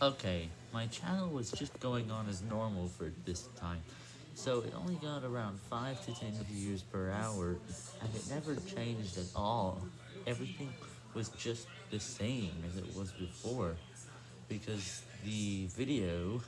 Okay, my channel was just going on as normal for this time, so it only got around 5 to 10 views per hour, and it never changed at all. Everything was just the same as it was before, because the video